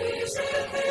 Please